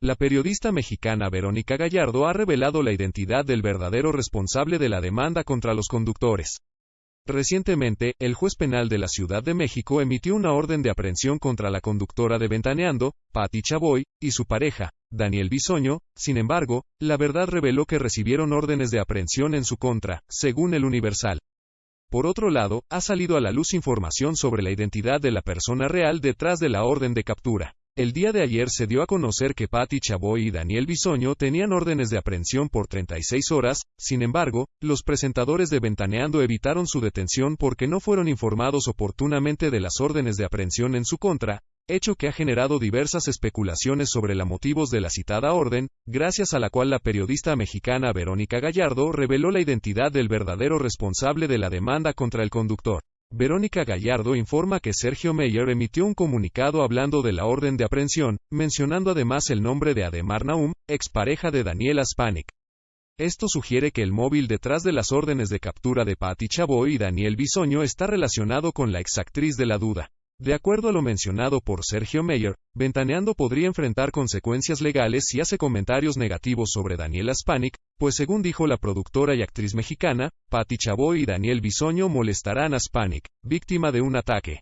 La periodista mexicana Verónica Gallardo ha revelado la identidad del verdadero responsable de la demanda contra los conductores. Recientemente, el juez penal de la Ciudad de México emitió una orden de aprehensión contra la conductora de Ventaneando, Patti Chaboy, y su pareja, Daniel Bisoño, sin embargo, la verdad reveló que recibieron órdenes de aprehensión en su contra, según el Universal. Por otro lado, ha salido a la luz información sobre la identidad de la persona real detrás de la orden de captura. El día de ayer se dio a conocer que Patti Chaboy y Daniel Bisoño tenían órdenes de aprehensión por 36 horas, sin embargo, los presentadores de Ventaneando evitaron su detención porque no fueron informados oportunamente de las órdenes de aprehensión en su contra, hecho que ha generado diversas especulaciones sobre los motivos de la citada orden, gracias a la cual la periodista mexicana Verónica Gallardo reveló la identidad del verdadero responsable de la demanda contra el conductor. Verónica Gallardo informa que Sergio Meyer emitió un comunicado hablando de la orden de aprehensión, mencionando además el nombre de Ademar Naum, expareja de Daniel Aspanic. Esto sugiere que el móvil detrás de las órdenes de captura de Patti Chaboy y Daniel Bisoño está relacionado con la exactriz de la duda. De acuerdo a lo mencionado por Sergio Meyer, Ventaneando podría enfrentar consecuencias legales si hace comentarios negativos sobre Daniel Aspanic, pues según dijo la productora y actriz mexicana, Patti Chaboy y Daniel Bisoño molestarán a Aspanic, víctima de un ataque.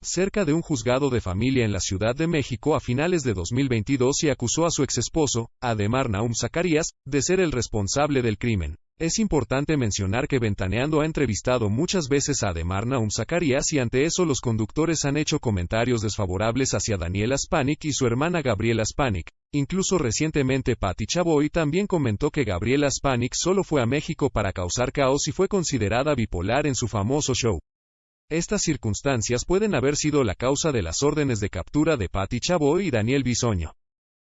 Cerca de un juzgado de familia en la Ciudad de México a finales de 2022 y acusó a su exesposo, Ademar Naum Zacarías, de ser el responsable del crimen. Es importante mencionar que Ventaneando ha entrevistado muchas veces a Ademar Naum Zacarías y ante eso los conductores han hecho comentarios desfavorables hacia Daniel Aspanic y su hermana Gabriela Aspanic. Incluso recientemente Patti Chaboy también comentó que Gabriela Aspanic solo fue a México para causar caos y fue considerada bipolar en su famoso show. Estas circunstancias pueden haber sido la causa de las órdenes de captura de Patti Chaboy y Daniel Bisoño.